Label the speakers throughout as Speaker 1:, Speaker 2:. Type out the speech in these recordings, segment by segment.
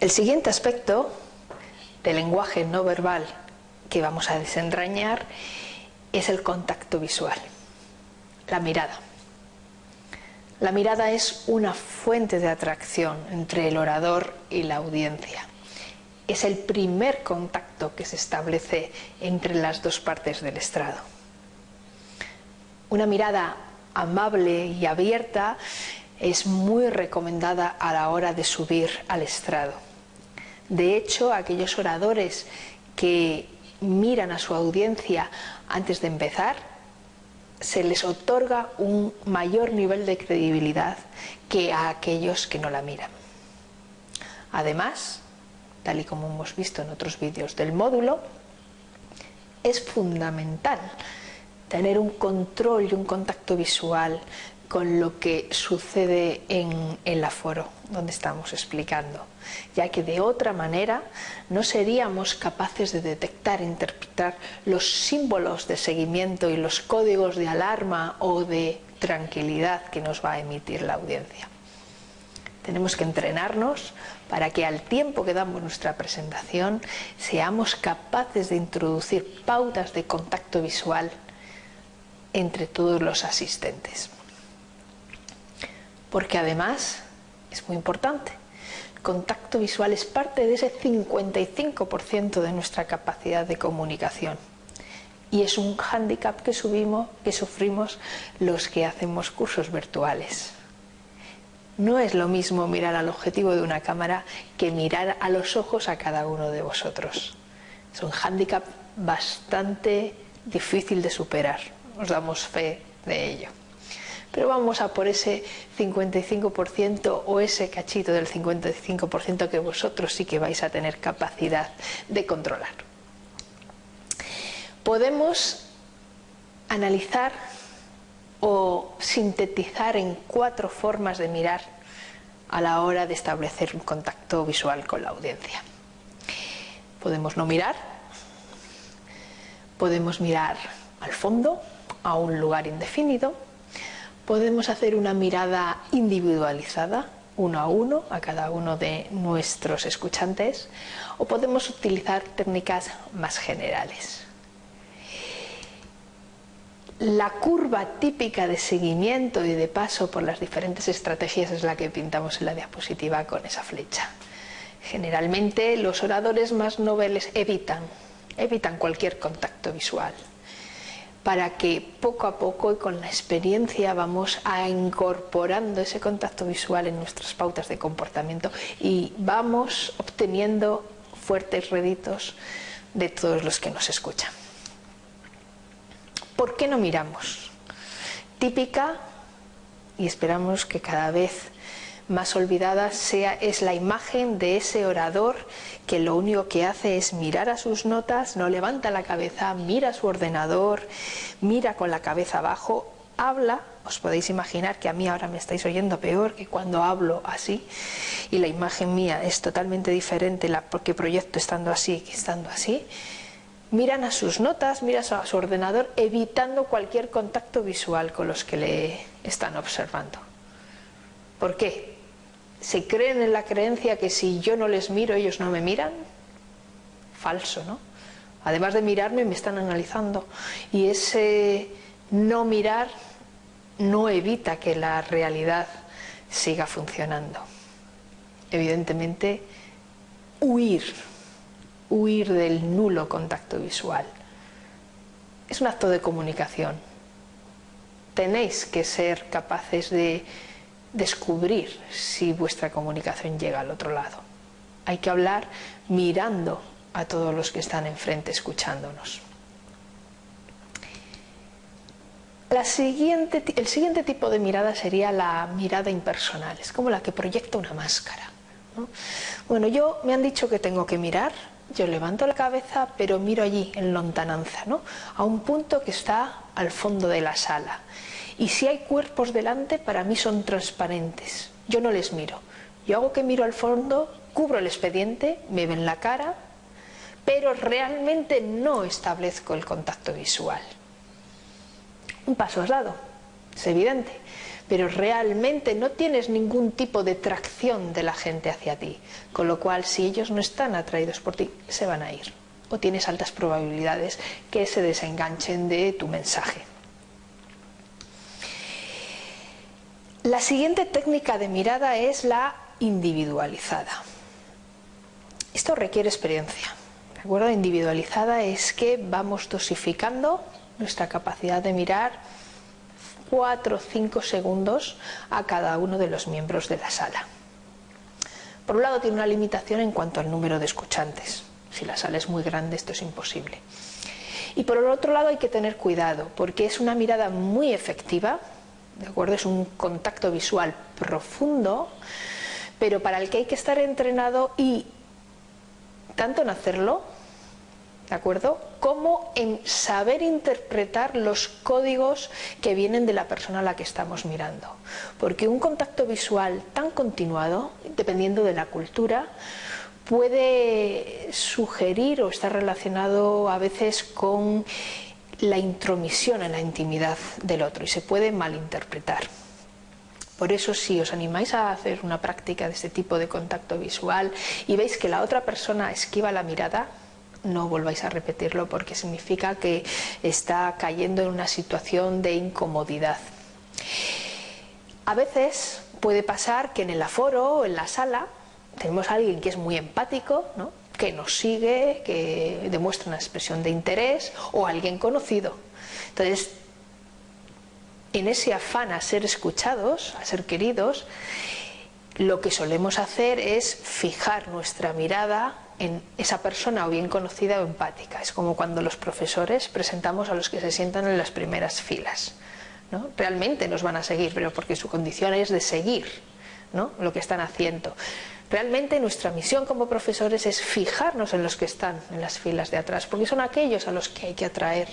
Speaker 1: El siguiente aspecto del lenguaje no verbal que vamos a desentrañar es el contacto visual, la mirada. La mirada es una fuente de atracción entre el orador y la audiencia. Es el primer contacto que se establece entre las dos partes del estrado. Una mirada amable y abierta es muy recomendada a la hora de subir al estrado. De hecho, aquellos oradores que miran a su audiencia antes de empezar, se les otorga un mayor nivel de credibilidad que a aquellos que no la miran. Además, tal y como hemos visto en otros vídeos del módulo, es fundamental tener un control y un contacto visual con lo que sucede en el aforo donde estamos explicando, ya que de otra manera no seríamos capaces de detectar e interpretar los símbolos de seguimiento y los códigos de alarma o de tranquilidad que nos va a emitir la audiencia. Tenemos que entrenarnos para que al tiempo que damos nuestra presentación seamos capaces de introducir pautas de contacto visual entre todos los asistentes porque además es muy importante. El contacto visual es parte de ese 55% de nuestra capacidad de comunicación y es un hándicap que, subimos, que sufrimos los que hacemos cursos virtuales. No es lo mismo mirar al objetivo de una cámara que mirar a los ojos a cada uno de vosotros. Es un hándicap bastante difícil de superar, os damos fe de ello pero vamos a por ese 55% o ese cachito del 55% que vosotros sí que vais a tener capacidad de controlar. Podemos analizar o sintetizar en cuatro formas de mirar a la hora de establecer un contacto visual con la audiencia. Podemos no mirar, podemos mirar al fondo, a un lugar indefinido, podemos hacer una mirada individualizada, uno a uno, a cada uno de nuestros escuchantes, o podemos utilizar técnicas más generales. La curva típica de seguimiento y de paso por las diferentes estrategias es la que pintamos en la diapositiva con esa flecha. Generalmente los oradores más noveles evitan, evitan cualquier contacto visual para que poco a poco y con la experiencia vamos a incorporando ese contacto visual en nuestras pautas de comportamiento y vamos obteniendo fuertes réditos de todos los que nos escuchan. ¿Por qué no miramos? Típica, y esperamos que cada vez más olvidada sea, es la imagen de ese orador que lo único que hace es mirar a sus notas, no levanta la cabeza, mira su ordenador, mira con la cabeza abajo, habla, os podéis imaginar que a mí ahora me estáis oyendo peor que cuando hablo así y la imagen mía es totalmente diferente la porque proyecto estando así que estando así, miran a sus notas, miran a su ordenador evitando cualquier contacto visual con los que le están observando. ¿Por qué? Se creen en la creencia que si yo no les miro ellos no me miran. Falso, ¿no? Además de mirarme me están analizando y ese no mirar no evita que la realidad siga funcionando. Evidentemente, huir, huir del nulo contacto visual. Es un acto de comunicación. Tenéis que ser capaces de descubrir si vuestra comunicación llega al otro lado. Hay que hablar mirando a todos los que están enfrente escuchándonos. El siguiente tipo de mirada sería la mirada impersonal, es como la que proyecta una máscara. Bueno, yo me han dicho que tengo que mirar, yo levanto la cabeza, pero miro allí, en lontananza, ¿no? a un punto que está al fondo de la sala y si hay cuerpos delante, para mí son transparentes. Yo no les miro. Yo hago que miro al fondo, cubro el expediente, me ven la cara, pero realmente no establezco el contacto visual. Un paso has dado, es evidente, pero realmente no tienes ningún tipo de tracción de la gente hacia ti, con lo cual si ellos no están atraídos por ti, se van a ir, o tienes altas probabilidades que se desenganchen de tu mensaje. La siguiente técnica de mirada es la individualizada. Esto requiere experiencia. ¿De? Individualizada es que vamos dosificando nuestra capacidad de mirar 4 o 5 segundos a cada uno de los miembros de la sala. Por un lado tiene una limitación en cuanto al número de escuchantes. Si la sala es muy grande esto es imposible. Y por el otro lado hay que tener cuidado porque es una mirada muy efectiva, ¿de acuerdo? Es un contacto visual profundo, pero para el que hay que estar entrenado y tanto en hacerlo ¿de acuerdo? Como en saber interpretar los códigos que vienen de la persona a la que estamos mirando. Porque un contacto visual tan continuado, dependiendo de la cultura, puede sugerir o estar relacionado a veces con la intromisión en la intimidad del otro y se puede malinterpretar. Por eso si os animáis a hacer una práctica de este tipo de contacto visual y veis que la otra persona esquiva la mirada, no volváis a repetirlo porque significa que está cayendo en una situación de incomodidad. A veces puede pasar que en el aforo o en la sala tenemos a alguien que es muy empático, que nos sigue, que demuestra una expresión de interés o alguien conocido. Entonces, en ese afán a ser escuchados, a ser queridos, lo que solemos hacer es fijar nuestra mirada en esa persona o bien conocida o empática. Es como cuando los profesores presentamos a los que se sientan en las primeras filas. ¿no? Realmente nos van a seguir, pero porque su condición es de seguir ¿no? lo que están haciendo. Realmente nuestra misión como profesores es fijarnos en los que están en las filas de atrás, porque son aquellos a los que hay que atraer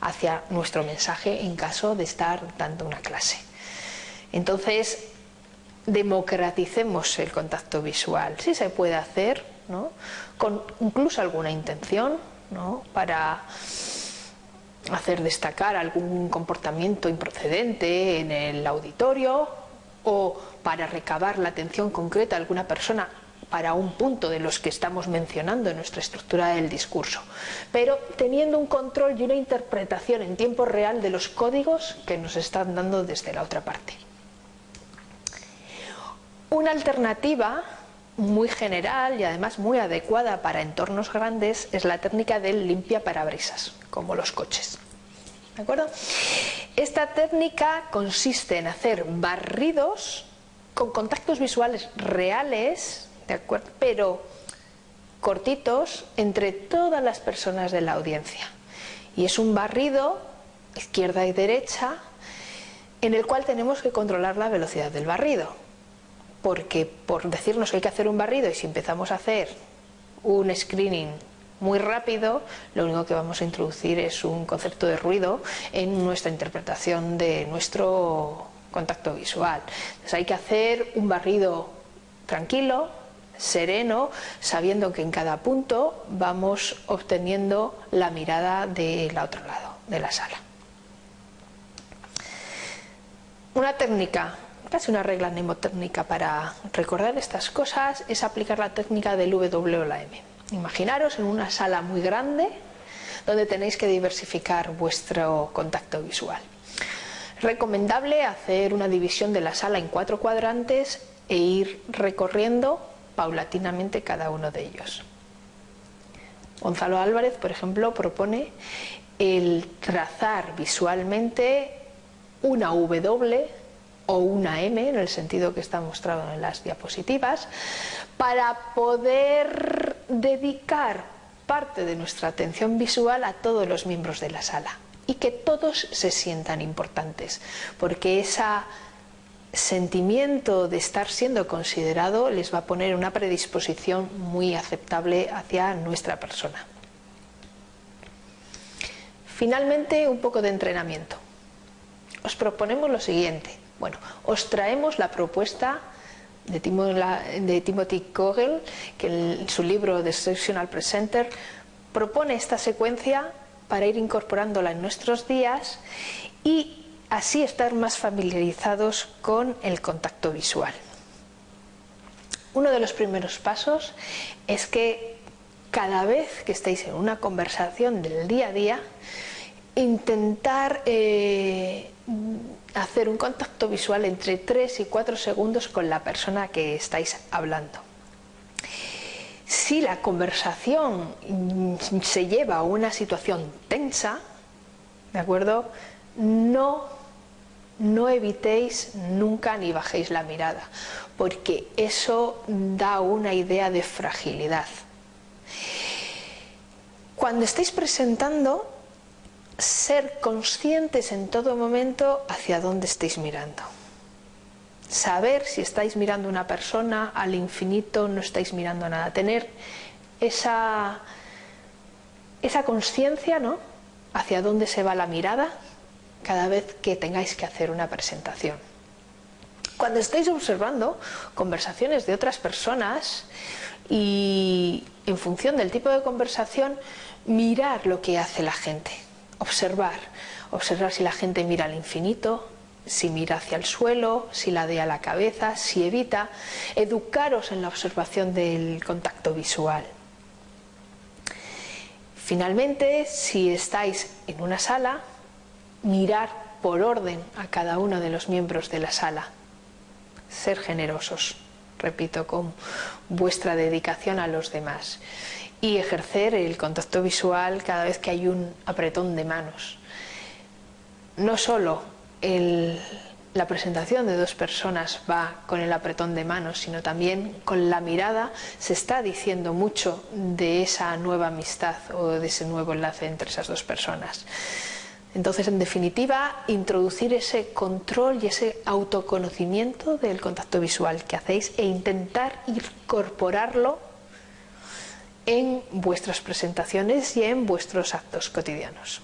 Speaker 1: hacia nuestro mensaje en caso de estar dando una clase. Entonces, democraticemos el contacto visual. Sí se puede hacer, con incluso alguna intención para hacer destacar algún comportamiento improcedente en el auditorio o para recabar la atención concreta de alguna persona para un punto de los que estamos mencionando en nuestra estructura del discurso, pero teniendo un control y una interpretación en tiempo real de los códigos que nos están dando desde la otra parte. Una alternativa muy general y además muy adecuada para entornos grandes es la técnica del limpia parabrisas, como los coches. ¿De acuerdo? Esta técnica consiste en hacer barridos con contactos visuales reales, ¿de acuerdo? pero cortitos entre todas las personas de la audiencia. Y es un barrido, izquierda y derecha, en el cual tenemos que controlar la velocidad del barrido porque por decirnos que hay que hacer un barrido y si empezamos a hacer un screening muy rápido, lo único que vamos a introducir es un concepto de ruido en nuestra interpretación de nuestro contacto visual. Entonces hay que hacer un barrido tranquilo, sereno, sabiendo que en cada punto vamos obteniendo la mirada del otro lado de la sala. Una técnica casi una regla mnemotécnica para recordar estas cosas es aplicar la técnica del W. Imaginaros en una sala muy grande donde tenéis que diversificar vuestro contacto visual. Recomendable hacer una división de la sala en cuatro cuadrantes e ir recorriendo paulatinamente cada uno de ellos. Gonzalo Álvarez, por ejemplo, propone el trazar visualmente una W o una M, en el sentido que está mostrado en las diapositivas, para poder dedicar parte de nuestra atención visual a todos los miembros de la sala y que todos se sientan importantes, porque ese sentimiento de estar siendo considerado les va a poner una predisposición muy aceptable hacia nuestra persona. Finalmente, un poco de entrenamiento. Os proponemos lo siguiente. Bueno, os traemos la propuesta de, Timothy Kogel, que en su libro The Sectional Presenter propone esta secuencia para ir incorporándola en nuestros días y así estar más familiarizados con el contacto visual. Uno de los primeros pasos es que cada vez que estéis en una conversación del día a día, intentar eh, hacer un contacto visual entre 3 y 4 segundos con la persona que estáis hablando. Si la conversación se lleva a una situación tensa, ¿de acuerdo? No, no evitéis nunca ni bajéis la mirada, porque eso da una idea de fragilidad. Cuando estáis presentando, ser conscientes en todo momento hacia dónde estáis mirando. Saber si estáis mirando a una persona al infinito, no estáis mirando a nada. Tener esa, esa conciencia ¿no? hacia dónde se va la mirada cada vez que tengáis que hacer una presentación. Cuando estáis observando conversaciones de otras personas y en función del tipo de conversación, mirar lo que hace la gente observar, observar si la gente mira al infinito, si mira hacia el suelo, si la a la cabeza, si evita, educaros en la observación del contacto visual. Finalmente, si estáis en una sala, mirar por orden a cada uno de los miembros de la sala. Ser generosos, repito, con vuestra dedicación a los demás y ejercer el contacto visual cada vez que hay un apretón de manos. No solo la presentación de dos personas va con el apretón de manos, sino también con la mirada se está diciendo mucho de esa nueva amistad o de ese nuevo enlace entre esas dos personas. Entonces, en definitiva, introducir ese control y ese autoconocimiento del contacto visual que hacéis e intentar incorporarlo en vuestras presentaciones y en vuestros actos cotidianos.